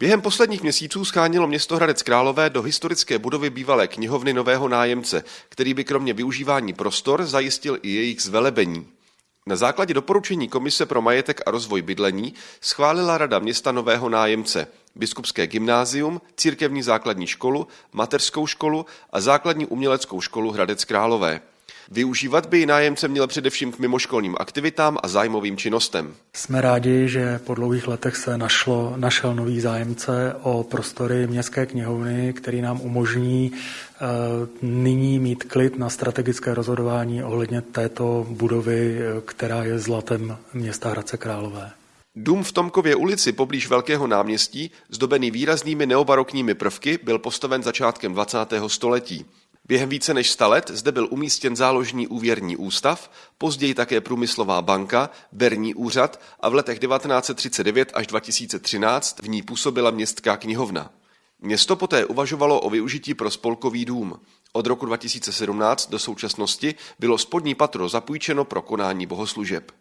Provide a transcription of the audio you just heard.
Během posledních měsíců schánilo město Hradec Králové do historické budovy bývalé knihovny nového nájemce, který by kromě využívání prostor zajistil i jejich zvelebení. Na základě doporučení Komise pro majetek a rozvoj bydlení schválila Rada města nového nájemce, Biskupské gymnázium, církevní základní školu, mateřskou školu a základní uměleckou školu Hradec Králové. Využívat by ji nájemce měl především k mimoškolním aktivitám a zájmovým činnostem. Jsme rádi, že po dlouhých letech se našlo, našel nový zájemce o prostory městské knihovny, který nám umožní uh, nyní mít klid na strategické rozhodování ohledně této budovy, eh, která je zlatem města Hradce Králové. Dům v Tomkově ulici poblíž Velkého náměstí, zdobený výraznými neobarokními prvky, byl postaven začátkem 20. století. Během více než sta let zde byl umístěn záložní úvěrní ústav, později také průmyslová banka, berní úřad a v letech 1939 až 2013 v ní působila městská knihovna. Město poté uvažovalo o využití pro spolkový dům. Od roku 2017 do současnosti bylo spodní patro zapůjčeno pro konání bohoslužeb.